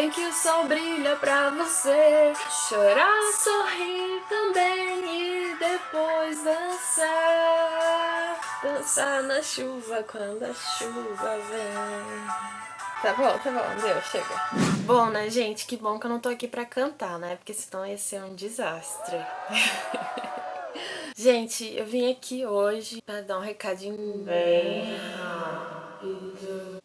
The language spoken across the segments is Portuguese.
em que o sol brilha pra você chorar, sorrir também e depois dançar. Dançar na chuva quando a chuva vem. Tá bom, tá bom, deu, chega. Bom, né, gente, que bom que eu não tô aqui pra cantar, né? Porque senão ia ser um desastre. gente, eu vim aqui hoje pra dar um recadinho bem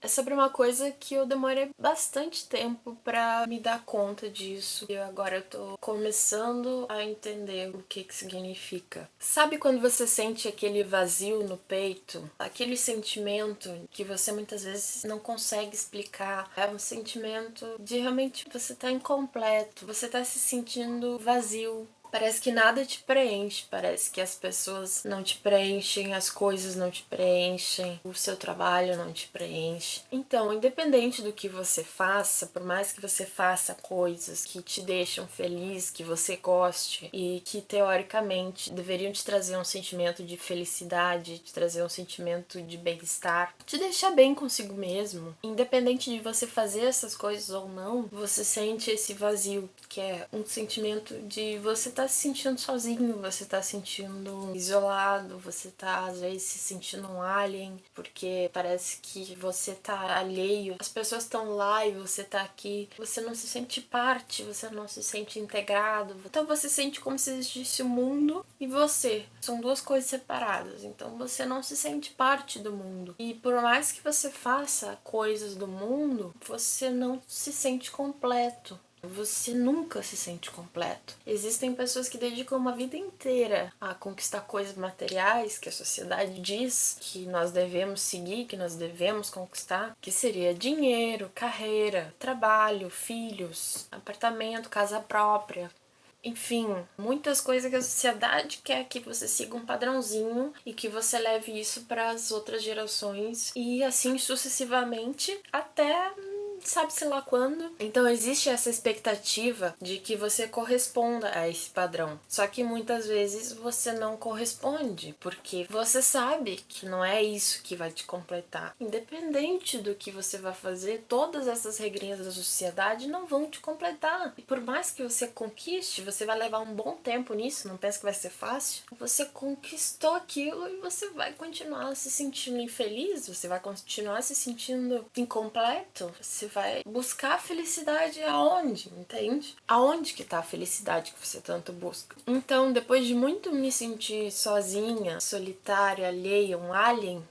é sobre uma coisa que eu demorei bastante tempo pra me dar conta disso. E agora eu tô começando a entender o que que significa. Sabe quando você sente aquele vazio no peito? Aquele sentimento que você muitas vezes não consegue explicar. É um sentimento de realmente você tá incompleto, você tá se sentindo vazio, Parece que nada te preenche, parece que as pessoas não te preenchem, as coisas não te preenchem, o seu trabalho não te preenche. Então, independente do que você faça, por mais que você faça coisas que te deixam feliz, que você goste e que teoricamente deveriam te trazer um sentimento de felicidade, te trazer um sentimento de bem-estar, te deixar bem consigo mesmo, independente de você fazer essas coisas ou não, você sente esse vazio, que é um sentimento de você estar tá se sentindo sozinho, você tá sentindo isolado, você tá às vezes se sentindo um alien, porque parece que você tá alheio, as pessoas estão lá e você tá aqui, você não se sente parte, você não se sente integrado, então você sente como se existisse o mundo e você. São duas coisas separadas, então você não se sente parte do mundo. E por mais que você faça coisas do mundo, você não se sente completo você nunca se sente completo. Existem pessoas que dedicam uma vida inteira a conquistar coisas materiais que a sociedade diz que nós devemos seguir, que nós devemos conquistar, que seria dinheiro, carreira, trabalho, filhos, apartamento, casa própria, enfim, muitas coisas que a sociedade quer que você siga um padrãozinho e que você leve isso para as outras gerações e assim sucessivamente até sabe-se lá quando. Então existe essa expectativa de que você corresponda a esse padrão. Só que muitas vezes você não corresponde, porque você sabe que não é isso que vai te completar. Independente do que você vai fazer, todas essas regrinhas da sociedade não vão te completar. E por mais que você conquiste, você vai levar um bom tempo nisso, não pensa que vai ser fácil. Você conquistou aquilo e você vai continuar se sentindo infeliz, você vai continuar se sentindo incompleto, você vai buscar a felicidade aonde, entende? Aonde que tá a felicidade que você tanto busca? Então, depois de muito me sentir sozinha, solitária, alheia, um alien,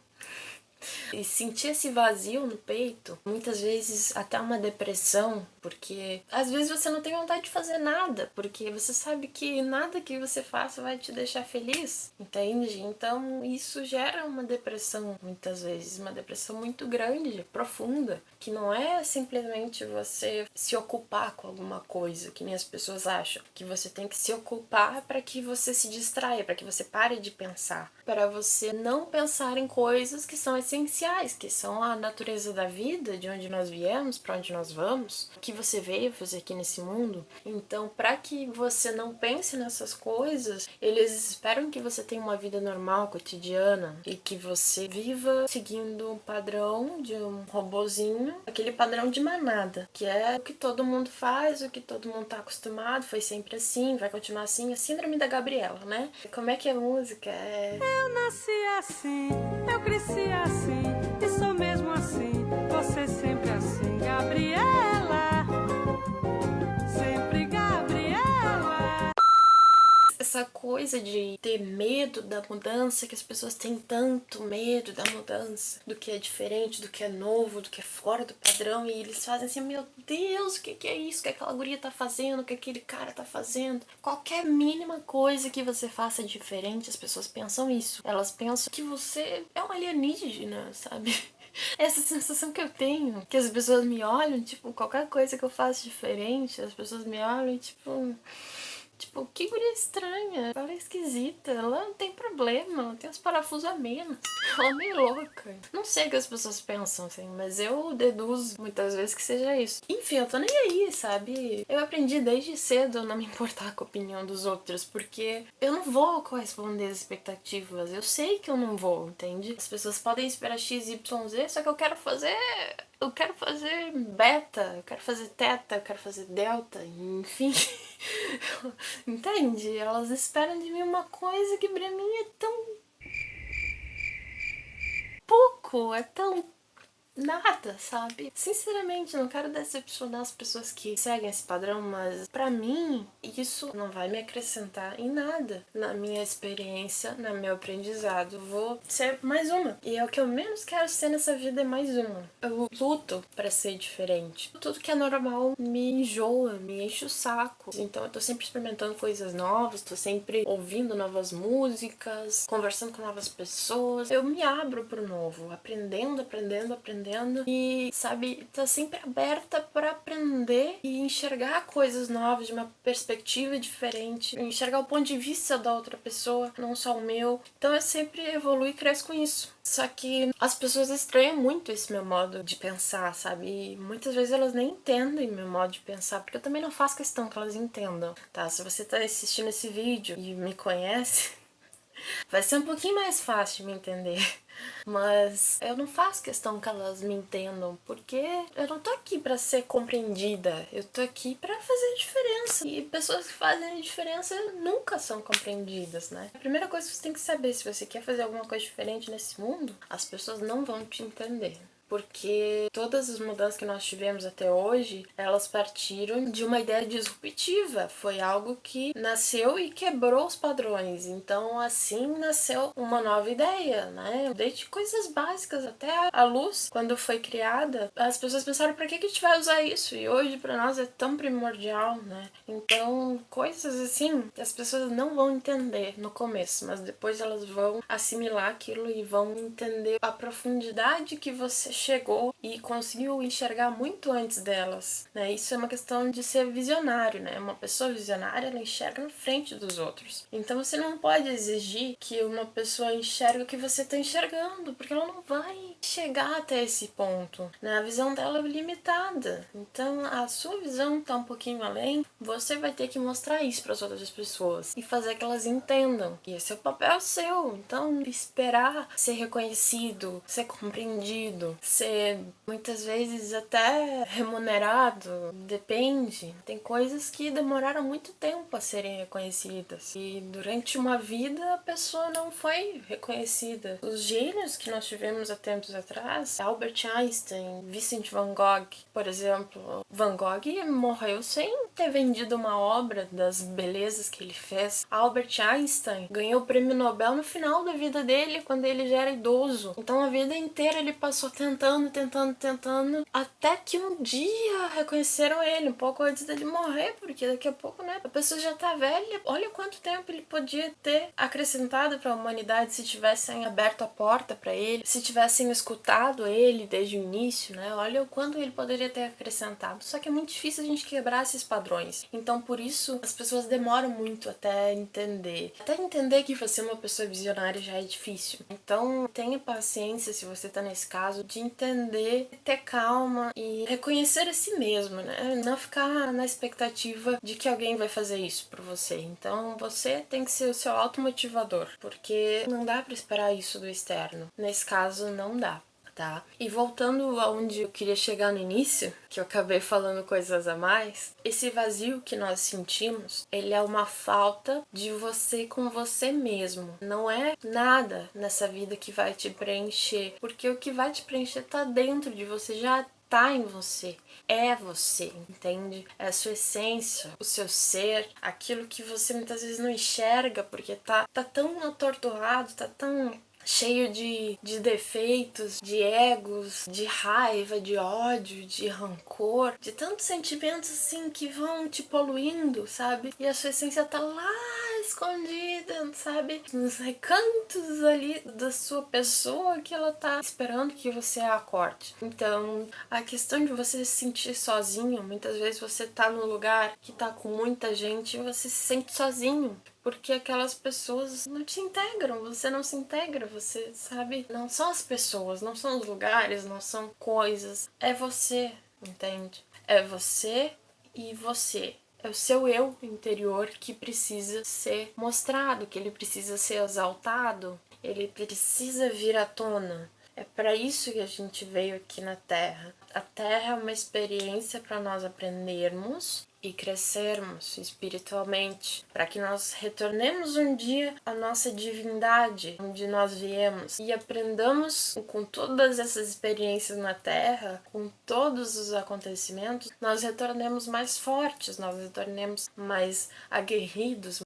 e sentir esse vazio no peito, muitas vezes até uma depressão, porque às vezes você não tem vontade de fazer nada, porque você sabe que nada que você faça vai te deixar feliz, entende? Então isso gera uma depressão muitas vezes, uma depressão muito grande, profunda, que não é simplesmente você se ocupar com alguma coisa, que nem as pessoas acham, que você tem que se ocupar para que você se distraia, para que você pare de pensar, para você não pensar em coisas que são essenciais, que são a natureza da vida, de onde nós viemos, para onde nós vamos, que você veio fazer aqui nesse mundo. Então, para que você não pense nessas coisas, eles esperam que você tenha uma vida normal, cotidiana, e que você viva seguindo um padrão de um robozinho, aquele padrão de manada, que é o que todo mundo faz, o que todo mundo tá acostumado, foi sempre assim, vai continuar assim, a síndrome da Gabriela, né? Como é que é música? É... Eu nasci assim, eu cresci assim, coisa de ter medo da mudança, que as pessoas têm tanto medo da mudança, do que é diferente, do que é novo, do que é fora do padrão, e eles fazem assim, meu Deus, o que, que é isso que aquela guria tá fazendo, o que aquele cara tá fazendo. Qualquer mínima coisa que você faça diferente, as pessoas pensam isso. Elas pensam que você é um alienígena, sabe? essa sensação que eu tenho, que as pessoas me olham, tipo, qualquer coisa que eu faço diferente, as pessoas me olham e tipo Tipo, que guria estranha. Ela é esquisita. Ela não tem problema. Ela tem os parafusos a menos. Ela é meio louca. Não sei o que as pessoas pensam, assim, mas eu deduzo muitas vezes que seja isso. Enfim, eu tô nem aí, sabe? Eu aprendi desde cedo a não me importar com a opinião dos outros, porque eu não vou corresponder às expectativas. Eu sei que eu não vou, entende? As pessoas podem esperar X, Y, Z, só que eu quero fazer eu quero fazer beta, eu quero fazer teta, eu quero fazer delta, enfim. Entende? Elas esperam de mim uma coisa que pra mim é tão pouco, é tão nada, sabe? Sinceramente, não quero decepcionar as pessoas que seguem esse padrão, mas para mim isso não vai me acrescentar em nada na minha experiência, no meu aprendizado. Vou ser mais uma. E é o que eu menos quero ser nessa vida é mais uma. Eu luto para ser diferente. Tudo que é normal me enjoa, me enche o saco. Então eu tô sempre experimentando coisas novas, tô sempre ouvindo novas músicas, conversando com novas pessoas. Eu me abro pro novo, aprendendo, aprendendo, aprendendo aprendendo e, sabe, tá sempre aberta para aprender e enxergar coisas novas de uma perspectiva diferente, enxergar o ponto de vista da outra pessoa, não só o meu. Então eu sempre evoluo e cresço com isso. Só que as pessoas estranham muito esse meu modo de pensar, sabe? E muitas vezes elas nem entendem meu modo de pensar, porque eu também não faço questão que elas entendam, tá? Se você tá assistindo esse vídeo e me conhece, vai ser um pouquinho mais fácil de me entender. Mas eu não faço questão que elas me entendam, porque eu não tô aqui para ser compreendida, eu tô aqui para fazer diferença. E pessoas que fazem diferença nunca são compreendidas, né? A primeira coisa que você tem que saber, se você quer fazer alguma coisa diferente nesse mundo, as pessoas não vão te entender porque todas as mudanças que nós tivemos até hoje, elas partiram de uma ideia disruptiva. Foi algo que nasceu e quebrou os padrões. Então, assim nasceu uma nova ideia, né? Desde coisas básicas até a luz, quando foi criada, as pessoas pensaram para que, que a gente vai usar isso? E hoje para nós é tão primordial, né? Então, coisas assim, as pessoas não vão entender no começo, mas depois elas vão assimilar aquilo e vão entender a profundidade que você chegou e conseguiu enxergar muito antes delas, né? Isso é uma questão de ser visionário, né? Uma pessoa visionária, ela enxerga na frente dos outros. Então você não pode exigir que uma pessoa enxergue o que você está enxergando, porque ela não vai chegar até esse ponto, né? A visão dela é limitada. Então a sua visão está um pouquinho além, você vai ter que mostrar isso para as outras pessoas e fazer que elas entendam que esse é o papel seu. Então esperar ser reconhecido, ser compreendido, ser muitas vezes até remunerado, depende. Tem coisas que demoraram muito tempo a serem reconhecidas e durante uma vida a pessoa não foi reconhecida. Os gênios que nós tivemos há tempos atrás, Albert Einstein, Vincent van Gogh, por exemplo. Van Gogh morreu sem ter vendido uma obra das belezas que ele fez. Albert Einstein ganhou o prêmio Nobel no final da vida dele, quando ele já era idoso. Então a vida inteira ele passou tentando tentando, tentando, até que um dia reconheceram ele, um pouco antes dele morrer, porque daqui a pouco, né, a pessoa já tá velha. Olha quanto tempo ele podia ter acrescentado para a humanidade se tivessem aberto a porta para ele, se tivessem escutado ele desde o início, né? Olha o quanto ele poderia ter acrescentado. Só que é muito difícil a gente quebrar esses padrões. Então, por isso, as pessoas demoram muito até entender. Até entender que você é uma pessoa visionária já é difícil. Então, tenha paciência se você tá nesse caso de entender, ter calma e reconhecer a si mesmo, né? Não ficar na expectativa de que alguém vai fazer isso por você. Então você tem que ser o seu automotivador, porque não dá para esperar isso do externo. Nesse caso, não dá tá? E voltando aonde eu queria chegar no início, que eu acabei falando coisas a mais, esse vazio que nós sentimos, ele é uma falta de você com você mesmo. Não é nada nessa vida que vai te preencher, porque o que vai te preencher tá dentro de você, já tá em você, é você, entende? É a sua essência, o seu ser, aquilo que você muitas vezes não enxerga porque tá, tá tão atordoado, tá tão cheio de, de defeitos, de egos, de raiva, de ódio, de rancor, de tantos sentimentos assim que vão te poluindo, sabe? E a sua essência tá lá escondida, sabe? Nos recantos ali da sua pessoa que ela tá esperando que você acorde. Então, a questão de você se sentir sozinho, muitas vezes você tá num lugar que tá com muita gente e você se sente sozinho porque aquelas pessoas não te integram, você não se integra, você sabe? Não são as pessoas, não são os lugares, não são coisas, é você, entende? É você e você. É o seu eu interior que precisa ser mostrado, que ele precisa ser exaltado, ele precisa vir à tona. É para isso que a gente veio aqui na Terra. A Terra é uma experiência para nós aprendermos e crescermos espiritualmente, para que nós retornemos um dia à nossa divindade, onde nós viemos, e aprendamos com todas essas experiências na Terra, com todos os acontecimentos, nós retornemos mais fortes, nós retornemos mais aguerridos,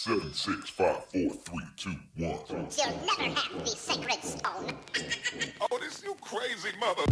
Seven, six, five, four, three, two, one. You'll never have the sacred stone. Oh, this you crazy mother.